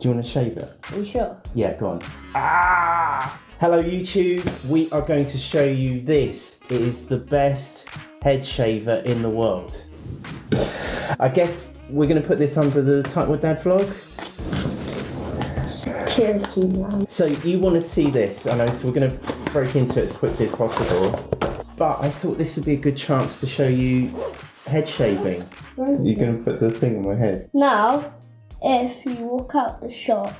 Do you want to shave it? Are you sure? Yeah, go on. Ah! Hello YouTube, we are going to show you this. It is the best head shaver in the world. I guess we're going to put this under the Tighten with Dad vlog. Security man. So you want to see this, I know, so we're going to break into it as quickly as possible. But I thought this would be a good chance to show you head shaving. You're going to put the thing on my head. Now, if you walk out the shop,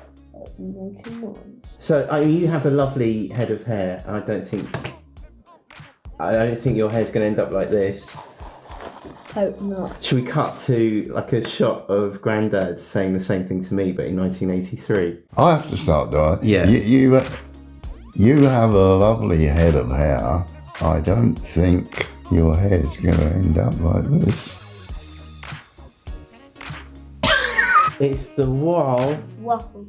you make a noise. So I you have a lovely head of hair. I don't think I don't think your hair's going to end up like this. Hope not. Should we cut to like a shot of Grandad saying the same thing to me, but in 1983? I have to start, do I? Yeah. You, you, uh, you have a lovely head of hair. I don't think your hair's going to end up like this. It's the Wahl Waffle.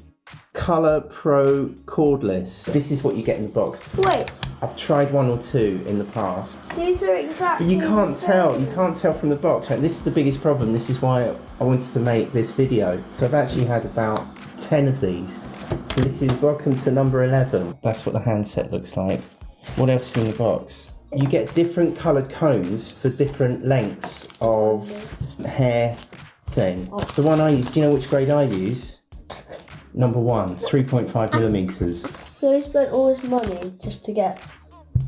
Color Pro cordless. This is what you get in the box. Wait, I've tried one or two in the past, these are exactly. but you can't tell. You can't tell from the box. Right? This is the biggest problem. This is why I wanted to make this video. So I've actually had about 10 of these. So this is welcome to number 11. That's what the handset looks like. What else is in the box? You get different coloured combs for different lengths of hair thing. The one I use, do you know which grade I use? Number one, 3.5 millimeters. So he spent all his money just to get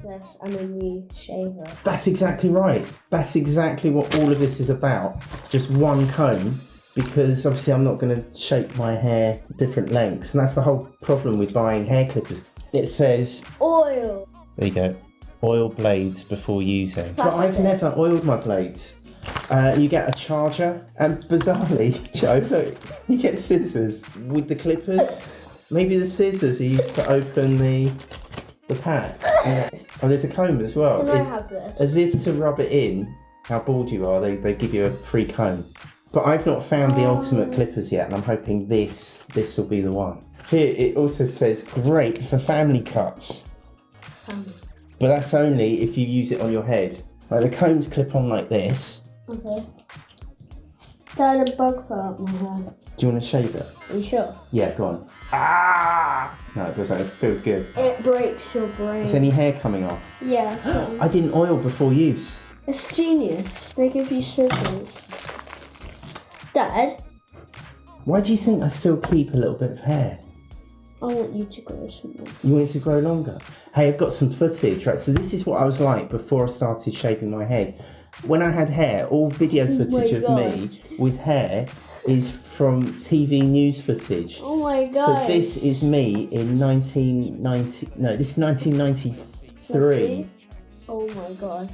this and a new shaver. That's exactly right. That's exactly what all of this is about. Just one comb, because obviously I'm not going to shape my hair different lengths, and that's the whole problem with buying hair clippers. It says, Oil. there you go, oil blades before using. But I've never oiled my blades. Uh, you get a charger, and bizarrely, Joe, look, you get scissors with the clippers. Maybe the scissors are used to open the the pack. Oh, there's a comb as well. Can I It- have this? as if to rub it in how bald you are, they, they give you a free comb. But I've not found the ultimate clippers yet, and I'm hoping this this will be the one. Here it also says great for family cuts, Um, but that's only if you use it on your head. Like the combs clip on like this. Okay. Dad, a bug fell out my hair. Do you want to shave it? Are you sure? Yeah, go on. Ah! No, it doesn't. It feels good. It breaks your brain. Is any hair coming off? Yeah, so I didn't oil before use. it's genius. They give you scissors. Dad, Why do you think I still keep a little bit of hair? I want you to grow some more. You want it to grow longer? Hey, I've got some footage, right? So this is what I was like before I started shaving my head. When I had hair, all video footage my of me with hair is from TV news footage. Oh my god! So this is me in 1990, no, this is 1993. Oh my god.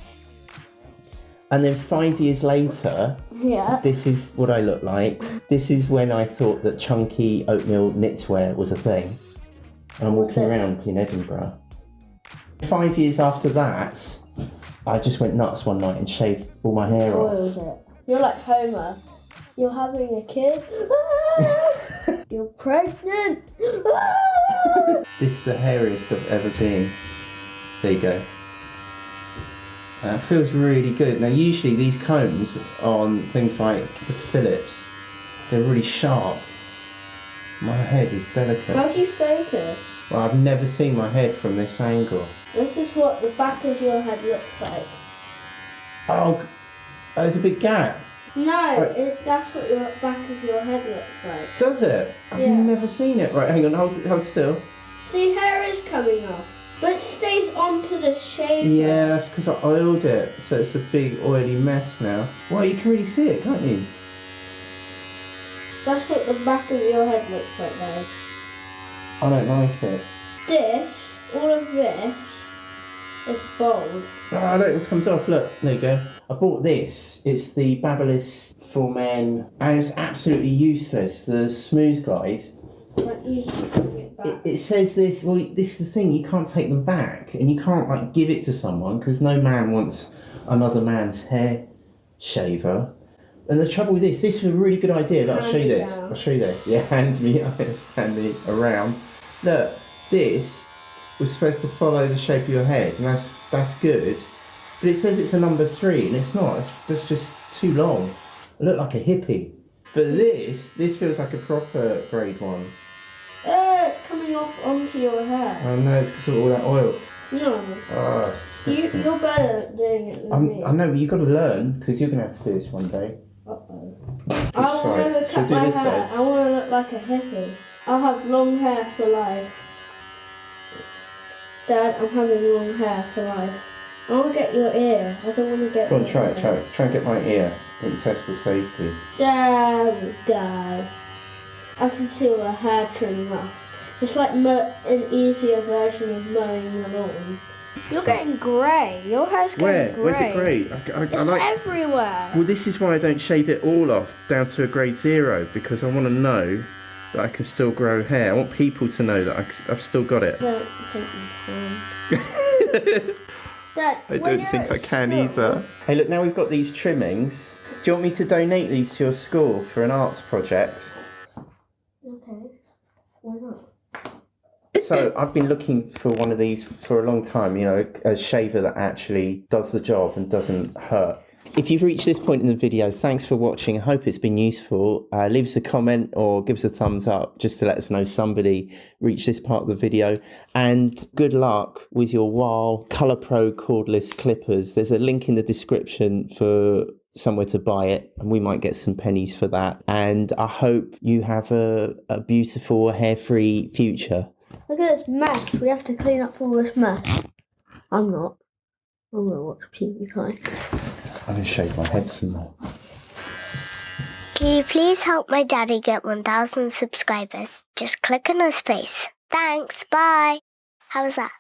And then five years later, Yeah. this is what I look like. This is when I thought that chunky oatmeal knitwear was a thing. And I'm walking around in Edinburgh. Five years after that, I just went nuts one night and shaved all my hair off. It. You're like Homer. You're having a kid. You're pregnant. This is the hairiest I've ever been. There you go. Uh, it feels really good. Now, usually these combs on things like the Philips, they're really sharp. My head is delicate. How do you focus? Well, I've never seen my head from this angle. This is what the back of your head looks like. Oh, there's a big gap. No, it, that's what your back of your head looks like. Does it? I've Yeah. never seen it. Right, hang on, hold, hold still. See, hair is coming off, but it stays onto the shaver. Yeah, that's because I oiled it, so it's a big oily mess now. Well, you can really see it, can't you? That's what the back of your head looks like, though. I don't like it. This, all of this, is bold. Oh, look, it comes off. Look, there you go. I bought this. It's the Babyliss for men, and it's absolutely useless. The Smooth Glide. But you bring it back. It, it says this. Well, this is the thing. You can't take them back, and you can't like give it to someone because no man wants another man's hair shaver. And the trouble with this, this was a really good idea. Look, I'll show you this. I'll show you this. Yeah, hand me, hand me around. Look, this was supposed to follow the shape of your head, and that's that's good. But it says it's a number three, and it's not. It's, that's just too long. I look like a hippie. But this, this feels like a proper grade one. Uh, it's coming off onto your hair. I know, it's because of all that oil. No, Oh, it's you, disgusting. you're better at doing it than I'm, me. I know, but you've got to learn because you're going to have to do this one day. Uh-oh. Which I will side? never Shall I cut my hair. side? I want to look like a hippie. I'll have long hair for life. Dad, I'm having long hair for life. I want to get your ear. I don't want to get. Go on, try it, try it. Try and get my ear and test the safety. Damn, Dad. I can see all the hair trimmed off. It's like an easier version of mowing the lawn. You're So- getting grey. Your hair's getting grey. Where's it grey? I, I, It's I like. everywhere. Well, this is why I don't shave it all off down to a grade zero because I want to know that I can still grow hair. I want people to know that I, have still got it. I don't think you can. Dad, I don't think I can school- either. Hey, look, now we've got these trimmings. Do you want me to donate these to your school for an arts project? Okay. Why not? So I've been looking for one of these for a long time, you know, a shaver that actually does the job and doesn't hurt. If you've reached this point in the video, thanks for watching. I hope it's been useful. Uh, leave us a comment or give us a thumbs up just to let us know somebody reached this part of the video. And good luck with your Wahl Colour Pro cordless clippers. There's a link in the description for somewhere to buy it and we might get some pennies for that. And I hope you have a, a beautiful hair-free future. Look at this mess. We have to clean up all this mess. I'm not. I'm gonna watch PewDiePie. I'm going to shave my head some more. Can you please help my daddy get 1,000 subscribers? Just click on his face. Thanks, bye. How was that?